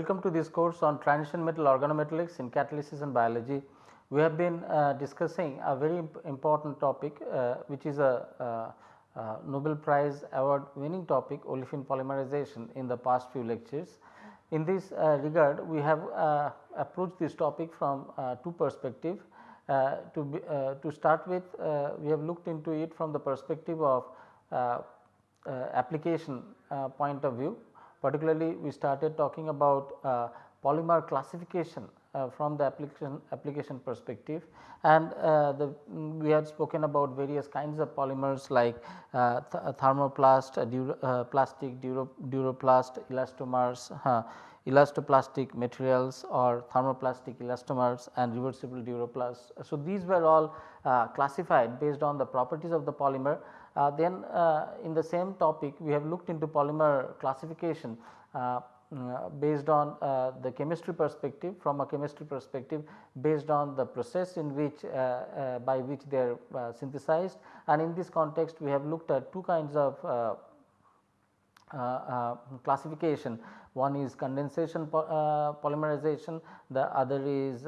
Welcome to this course on transition metal organometallics in catalysis and biology. We have been uh, discussing a very imp important topic uh, which is a, uh, uh Nobel Prize award winning topic olefin polymerization in the past few lectures. In this uh, regard we have uh, approached this topic from two perspectives. to, be, to start with we have looked into it from the perspective of application point of view particularly we started talking about uh, polymer classification uh, from the application application perspective and uh, the we had spoken about various kinds of polymers like uh, th thermoplast, uh, uh, plastic, duro, duroplast, elastomers, elastoplastic materials or thermoplastic elastomers and reversible duroplast. So, these were all classified based on the properties of the polymer uh, then uh, in the same topic we have looked into polymer classification uh, mm, based on uh, the chemistry perspective from a chemistry perspective based on the process in which uh, uh, by which they are synthesized. And in this context we have looked at two kinds of classification. One is condensation polymerization. The other is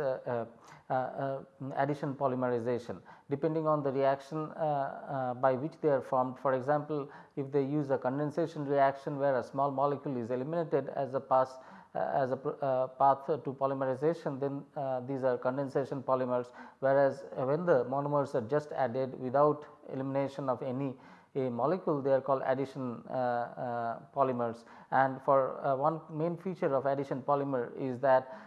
addition polymerization depending on the reaction uh, uh, by which they are formed. For example, if they use a condensation reaction where a small molecule is eliminated as a pass uh, as a uh, path to polymerization then uh, these are condensation polymers whereas when the monomers are just added without elimination of any a molecule they are called addition uh, uh, polymers and for uh, one main feature of addition polymer is that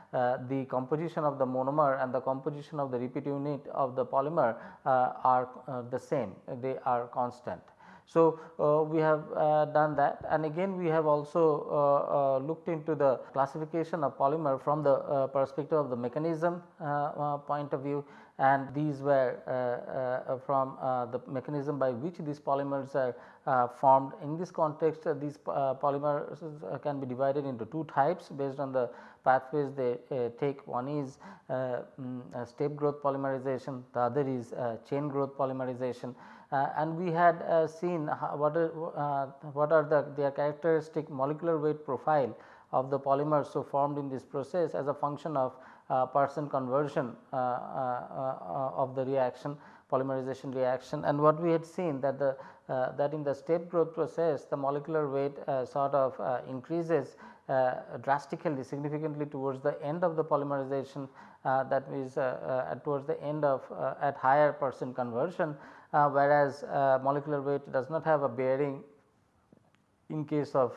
the composition of the monomer and the composition of the repeat unit of the polymer are the same they are constant. So, uh, we have uh, done that and again we have also uh, looked into the classification of polymer from the perspective of the mechanism point of view and these were uh, uh, from uh, the mechanism by which these polymers are formed. In this context these polymers can be divided into two types based on the pathways they take. One is mm, step growth polymerization, the other is chain growth polymerization. Uh, and we had uh, seen what are, uh, what are the their characteristic molecular weight profile of the polymers so formed in this process as a function of percent conversion of the reaction polymerization reaction. And what we had seen that the uh, that in the step growth process the molecular weight uh, sort of uh, increases drastically significantly towards the end of the polymerization that is towards the end of at higher percent conversion whereas molecular weight does not have a bearing in case of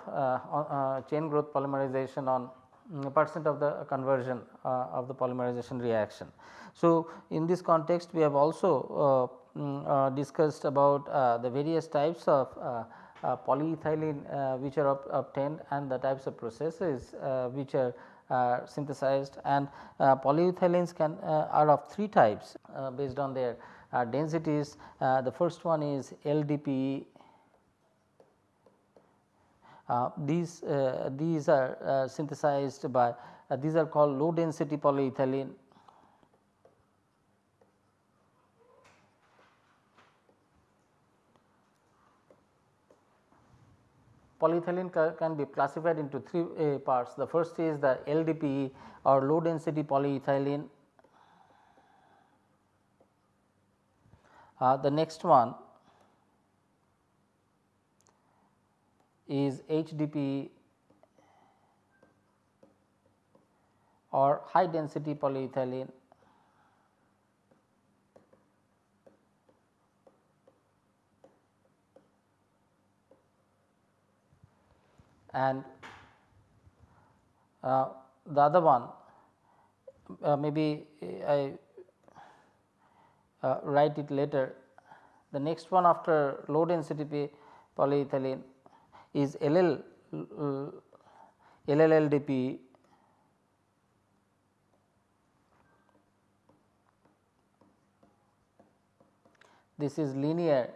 chain growth polymerization on Mm, percent of the conversion uh, of the polymerization reaction. So, in this context we have also uh, mm, uh, discussed about the various types of polyethylene which are obtained and the types of processes which are uh, synthesized and uh, polyethylenes can uh, are of three types based on their densities. the first one is LDPE uh, these, uh, these are uh, synthesized by these are called low density polyethylene polyethylene ca can be classified into three uh, parts. The first is the LDPE or low density polyethylene. Uh, the next one is HDPE or high density polyethylene. And uh, the other one uh, maybe I uh, write it later. The next one after low density polyethylene is LL uh, LLLDP this is linear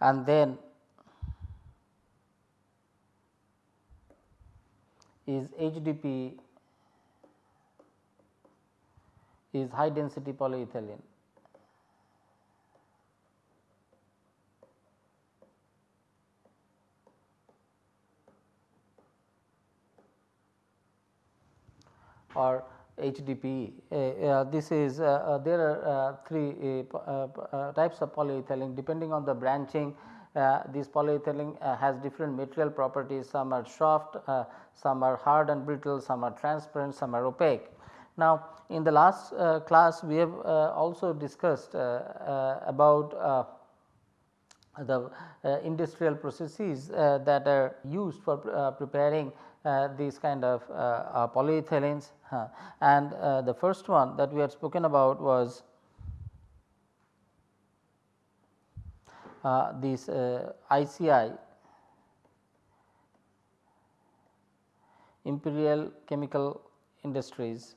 and then is HDP is high density polyethylene. or HDPE. Uh, uh, this is uh, uh there are uh, three uh, types of polyethylene depending on the branching this polyethylene has different material properties some are soft, some are hard and brittle, some are transparent, some are opaque. Now, in the last class we have also discussed about the industrial processes that are used for preparing uh, these kind of uh, uh, polyethylenes and the first one that we had spoken about was this ICI Imperial Chemical Industries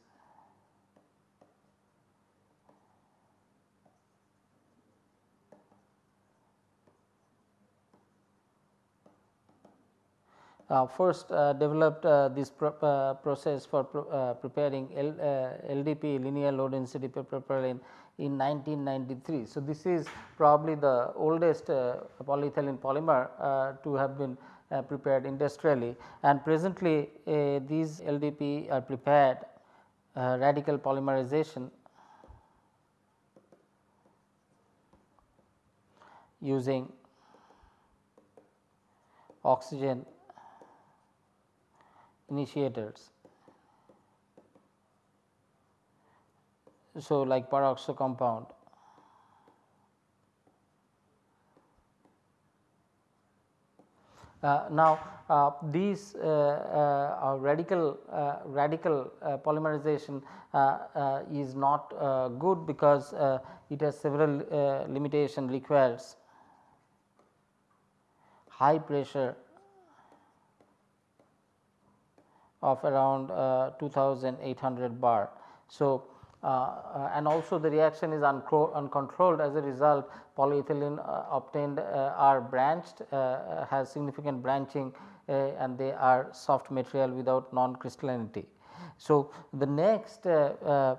first uh, developed uh, this pro process for pro preparing L, LDP linear low density propylene in 1993. So, this is probably the oldest polyethylene polymer to have been uh, prepared industrially and presently uh, these LDP are prepared uh, radical polymerization using oxygen initiators. So, like peroxo compound. Uh, now, uh, these uh, uh radical uh, radical uh, polymerization is not good because it has several limitation requires high pressure of around uh, 2800 bar. So, uh, uh, and also the reaction is uncontrolled as a result polyethylene obtained are branched has significant branching and they are soft material without non crystallinity. So, the next uh,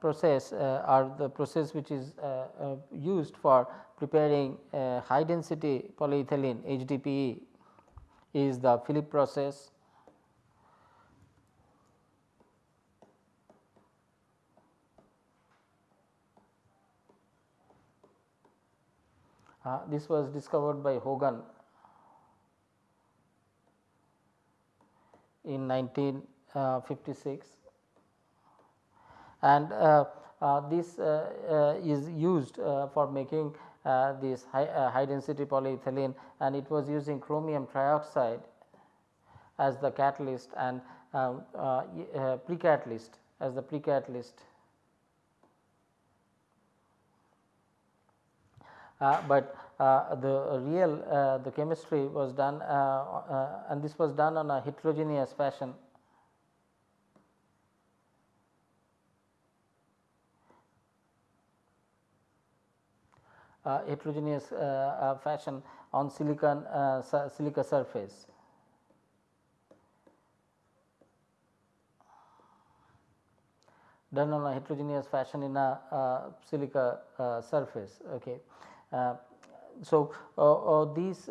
process uh, are the process which is uh, used for preparing high density polyethylene HDPE is the Phillips process Uh, this was discovered by Hogan in 1956 and uh, uh, this uh, uh, is used uh, for making this high, high, density polyethylene and it was using chromium trioxide as the catalyst and um, pre-catalyst as the pre-catalyst Uh, but uh, the real uh, the chemistry was done and this was done on a heterogeneous fashion. Uh, heterogeneous uh, uh, fashion on silicon silica surface. done on a heterogeneous fashion in a silica surface. Okay. Uh, so, uh, uh, these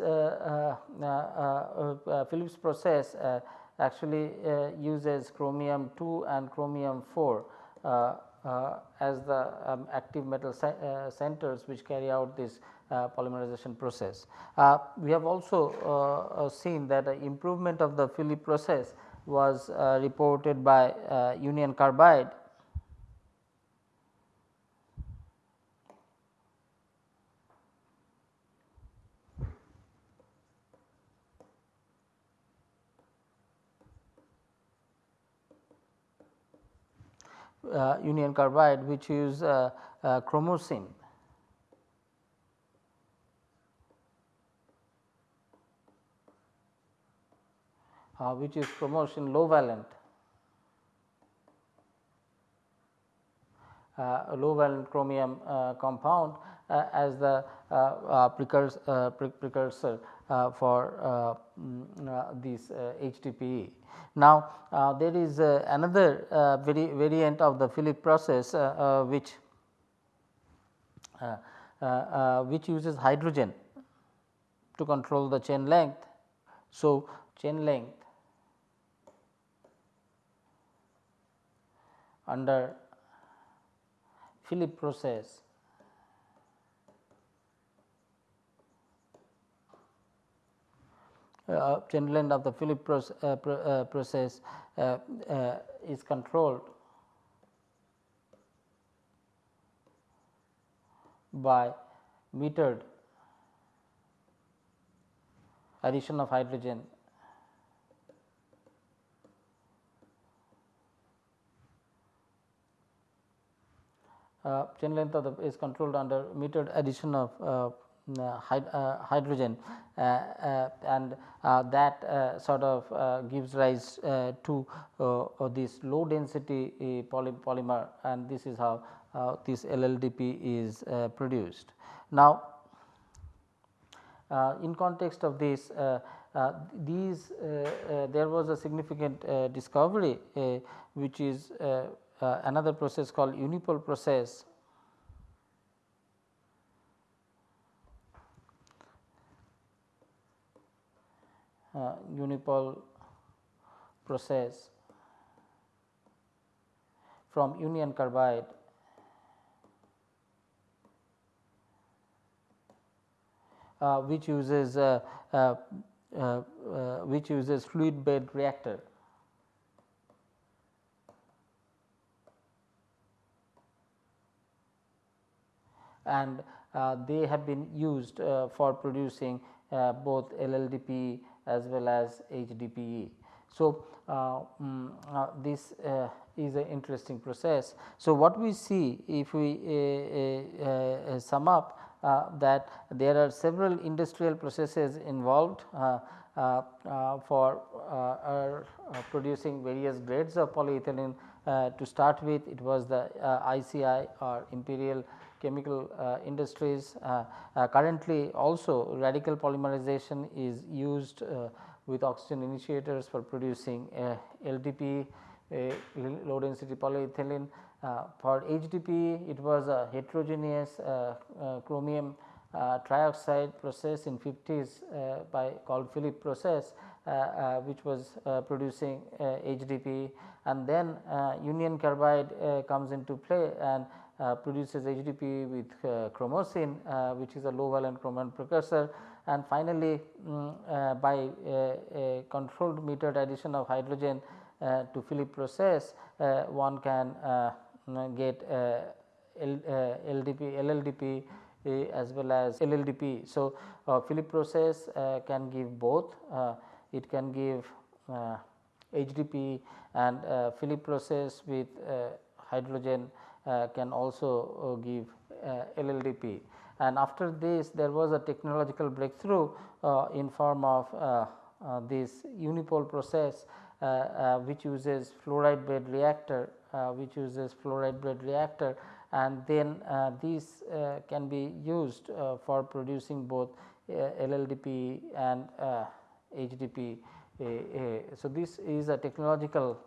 Phillips process actually uses chromium 2 and chromium 4 uh, as the um, active metal uh, centers which carry out this uh, polymerization process. we have also seen that improvement of the Phillips process was reported by Union Carbide uh, union carbide which use uh, uh, chromocene. Uh, which is chromocene low valent uh, low valent chromium uh, compound as the precursor, pre precursor Uh, for uh, mm, uh, this HDPE. Now, there is another vari variant of the Philip process which which uses hydrogen to control the chain length. So, chain length under Philip process chain length of the Philip uh, pro uh, process uh, is controlled by metered addition of hydrogen. Uh, chain length of the is controlled under metered addition of uh, uh, uh hydrogen uh, uh and uh, that uh, sort of gives rise to this low density poly polymer and this is how this LLDP is produced. Now, in context of this uh, these uh, uh, there was a significant discovery which is another process called Unipol process uh, Unipol process from union carbide uh, which uses uh, uh, uh, which uses fluid bed reactor. and uh, they have been used uh, for producing uh, both LLDP as well as HDPE. So, um, this uh, is an interesting process. So, what we see if we sum up uh, that there are several industrial processes involved uh, uh, for producing various grades of polyethylene. To start with it was the ICI or Imperial chemical uh, industries. Uh, uh, currently also radical polymerization is used with oxygen initiators for producing LDP low density polyethylene uh, for HDP it was a heterogeneous uh, uh, chromium Uh, trioxide process in 50s uh, by called Philip process uh, which was producing HDP and then union carbide comes into play and uh, produces HDP with uh, chromocene uh, which is a low valent chromium precursor. And finally, um, by a controlled metered addition of hydrogen to Philip process one can get uh, LDP, uh, LLDP as well as LLDP. So, uh, Philip process can give both, it can give HDP and Philip process with hydrogen can also give LLDP and after this there was a technological breakthrough uh, in form of uh, uh, this Unipol process which uses fluoride bed reactor uh, which uses fluoride bed reactor and then uh, these uh, can be used for producing both LLDP and HDP. so, this is a technological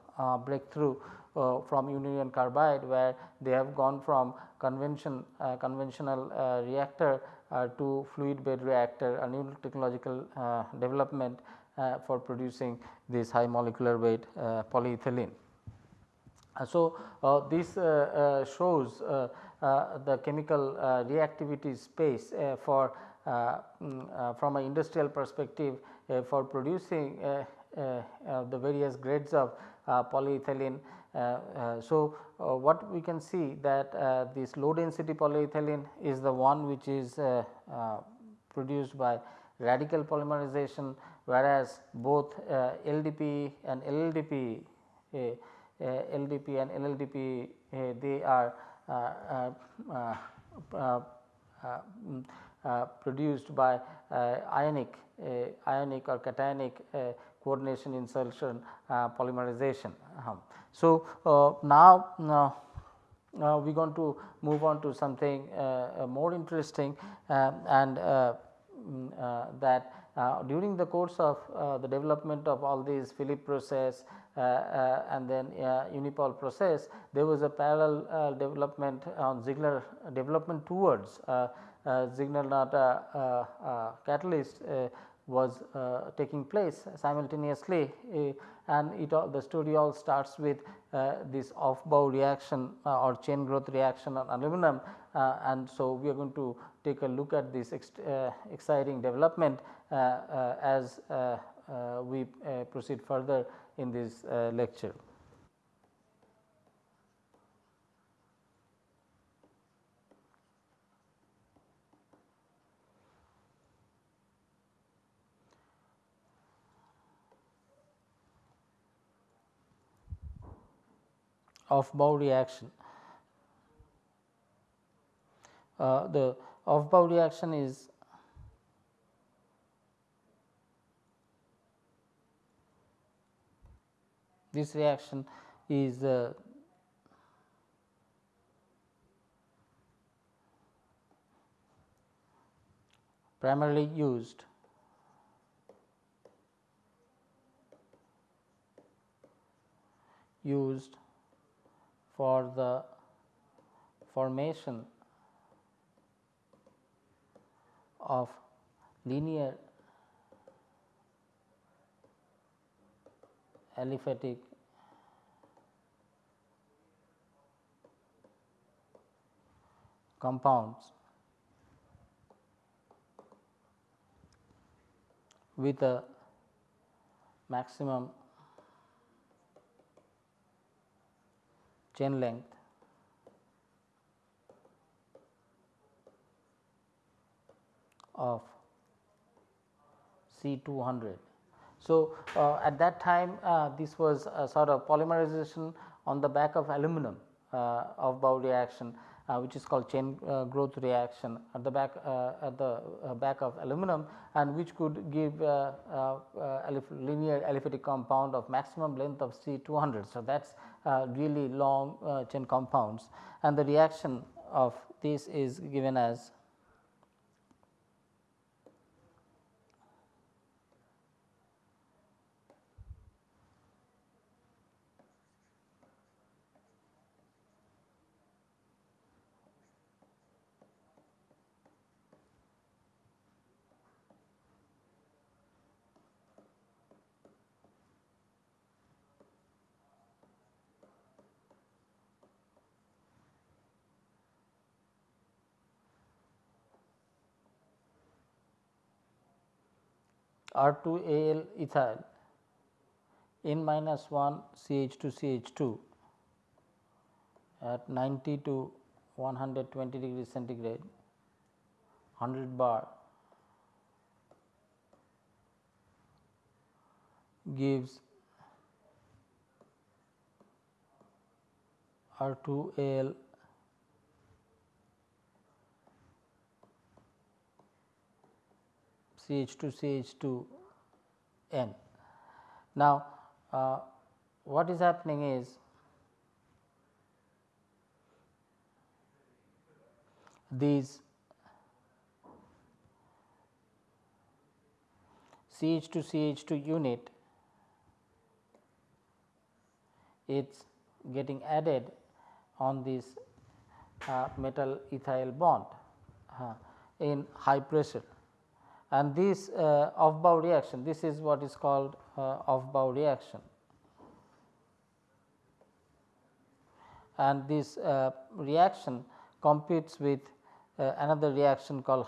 breakthrough uh, from union carbide where they have gone from convention uh, conventional uh, reactor to fluid bed reactor a new technological development for producing this high molecular weight polyethylene. Uh, so, uh, this uh, uh shows uh, uh, the chemical reactivity space for mm, from an industrial perspective for producing the various grades of polyethylene. so, what we can see that this low density polyethylene is the one which is produced by radical polymerization whereas both LDP and LLDP uh, LDP and LLDP uh, they are uh, mm, produced by ionic ionic or cationic coordination insertion polymerization. -huh. So, now, uh, we are going to move on to something uh, uh, more interesting and mm, that Uh, during the course of uh, the development of all these Philip process uh, uh, Uh, uh, and then uh, Unipol process, there was a parallel development on Ziegler development towards Ziegler-Natta catalyst was uh, taking place simultaneously uh, and it all the story all starts with uh, this Aufbau reaction or chain growth reaction on aluminum and so we are going to take a look at this ex exciting development as we proceed further in this lecture. Aufbau reaction. Uh, the bow reaction is this reaction is uh, primarily used. Used for the formation of linear aliphatic compounds with a maximum chain length of C 200. So, uh, at that time uh, this was a sort of polymerization on the back of aluminum uh, Aufbau reaction uh, which is called chain growth reaction at the back at the back of aluminum and which could give linear aliphatic compound of maximum length of C 200. So, that is really long chain compounds and the reaction of this is given as R2Al ethyl N minus 1 CH2 CH2 at 90 to 120 degree centigrade 100 bar gives R2Al CH2 CH2 N. Now, uh, what is happening is these CH2 CH2 unit it's getting added on this uh, metal ethyl bond uh, in high pressure and this uh, Aufbau reaction this is what is called uh, Aufbau reaction. And this uh, reaction competes with uh, another reaction called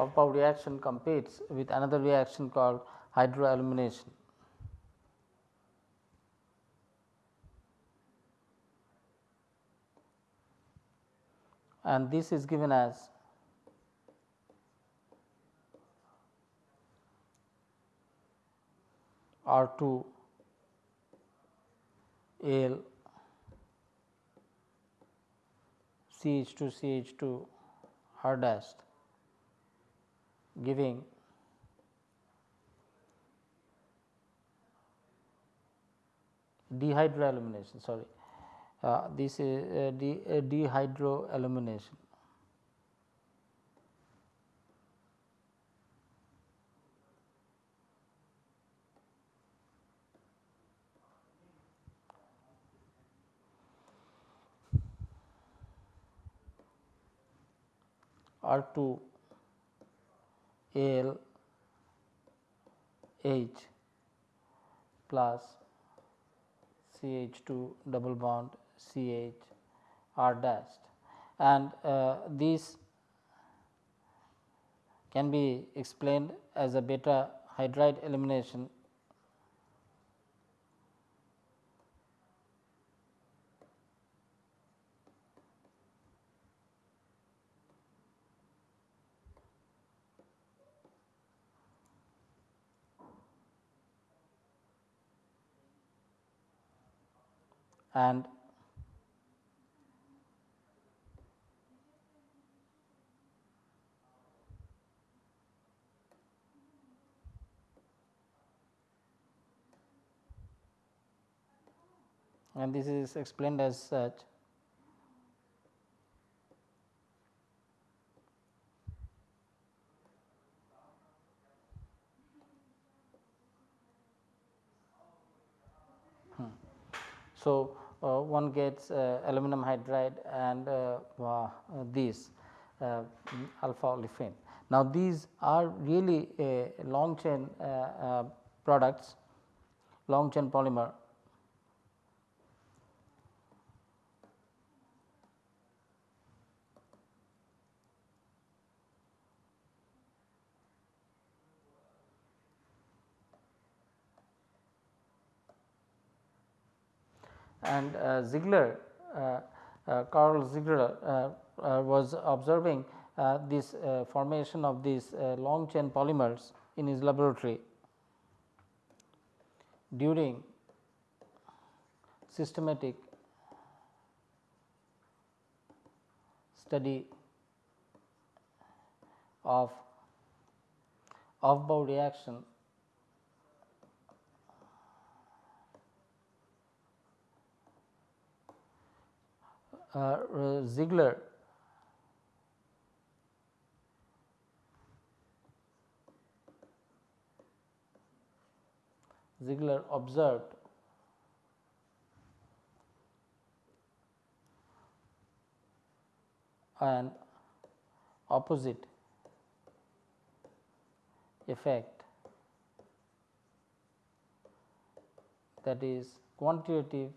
hydroalumination. Aufbau reaction competes with another reaction called hydroalumination. and this is given as R 2 L C H 2 C H 2 R dash giving. Dehydroalumination sorry. Uh, this is uh, de, uh, dehydroalumination. R 2 Al H plus C H 2 double bond C H R dash and uh, these can be explained as a beta hydride elimination and and this is explained as such Hmm. So, one gets uh, aluminum hydride and uh, uh these uh, alpha olefin. Now, these are really long chain uh, products, long chain polymer and uh, Ziegler uh, uh, Carl Ziegler was observing this formation of these long chain polymers in his laboratory during systematic study of Aufbau reaction Uh, Ziegler. Ziegler observed an opposite effect that is quantitative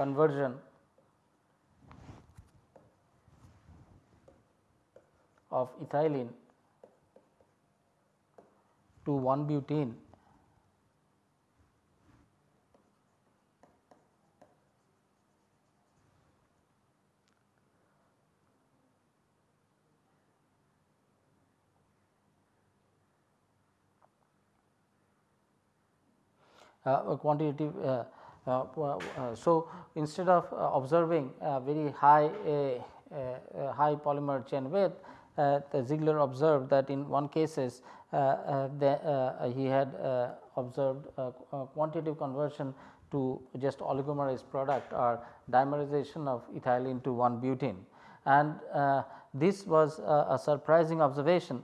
conversion of ethylene to 1 butene uh, quantitative uh, Uh, uh, so, instead of uh, observing very high high polymer chain width, uh, the Ziegler observed that in one cases the, he had observed quantitative conversion to just oligomerized product or dimerization of ethylene to 1 butene and uh, this was a surprising observation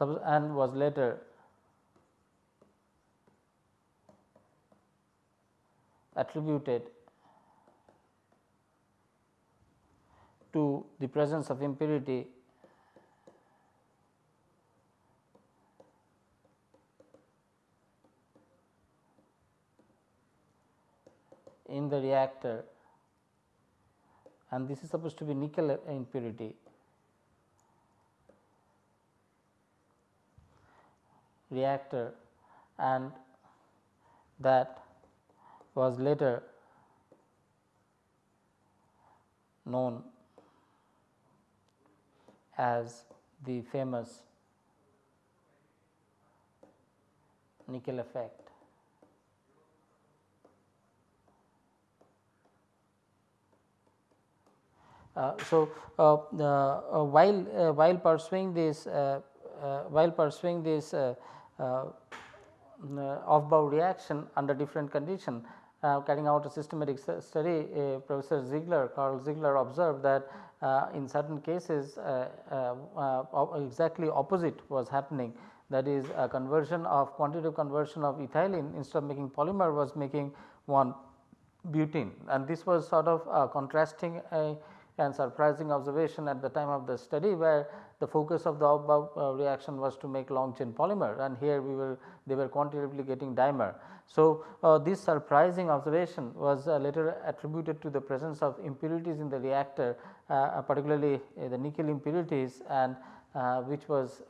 and was later. Attributed to the presence of impurity in the reactor. And this is supposed to be nickel impurity reactor and that was later known as the famous nickel effect. Uh, so, uh, uh, while while pursuing this while pursuing this Aufbau reaction under different condition. Uh, carrying out a systematic study, uh, Professor Ziegler, Carl Ziegler observed that uh, in certain cases exactly opposite was happening. That is a conversion of quantitative conversion of ethylene instead of making polymer was making one butene. And this was sort of contrasting and surprising observation at the time of the study where the focus of the uh, reaction was to make long chain polymer and here we were they were quantitatively getting dimer. So, uh, this surprising observation was uh, later attributed to the presence of impurities in the reactor uh, uh, particularly uh, the nickel impurities and which was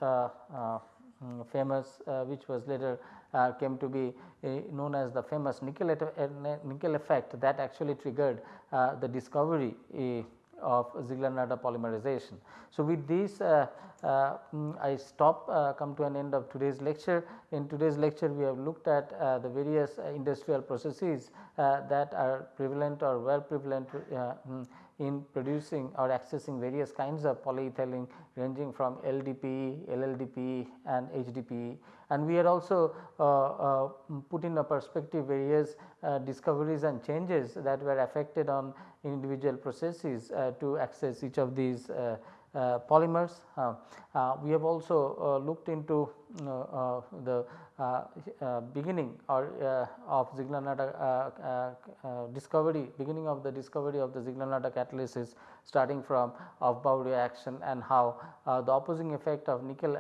famous which was later came to be known as the famous nickel, nickel effect that actually triggered the discovery of Ziegler-Natta polymerization. So, with this uh, uh, I stop uh, come to an end of today's lecture. In today's lecture we have looked at uh, the various uh, industrial processes uh, that are prevalent or were prevalent mm, in producing or accessing various kinds of polyethylene ranging from LDPE, LLDPE and HDPE. And we had also uh, uh, put in a perspective various uh, discoveries and changes that were affected on individual processes uh, to access each of these uh, uh, polymers. we have also looked into the Uh, uh, beginning or uh, of Ziegler-Natta discovery, beginning of the discovery of the Ziegler-Natta catalysis starting from Aufbau reaction and how the opposing effect of nickel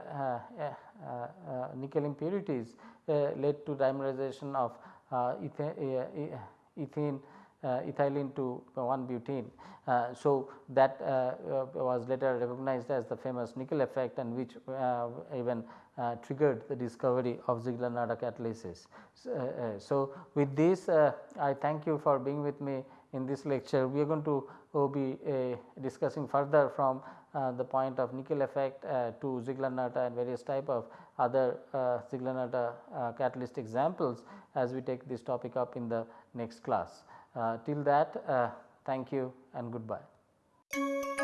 nickel impurities led to dimerization of ethane uh, ethylene to 1 butene. Uh, so, that uh, was later recognized as the famous nickel effect and which even triggered the discovery of Ziegler-Natta catalysis. So, so, with this I thank you for being with me in this lecture. We are going to be discussing further from uh, the point of nickel effect uh, to Ziegler-Natta and various type of other uh, Ziegler-Natta catalyst examples as we take this topic up in the next class. Uh, till that uh, thank you and goodbye.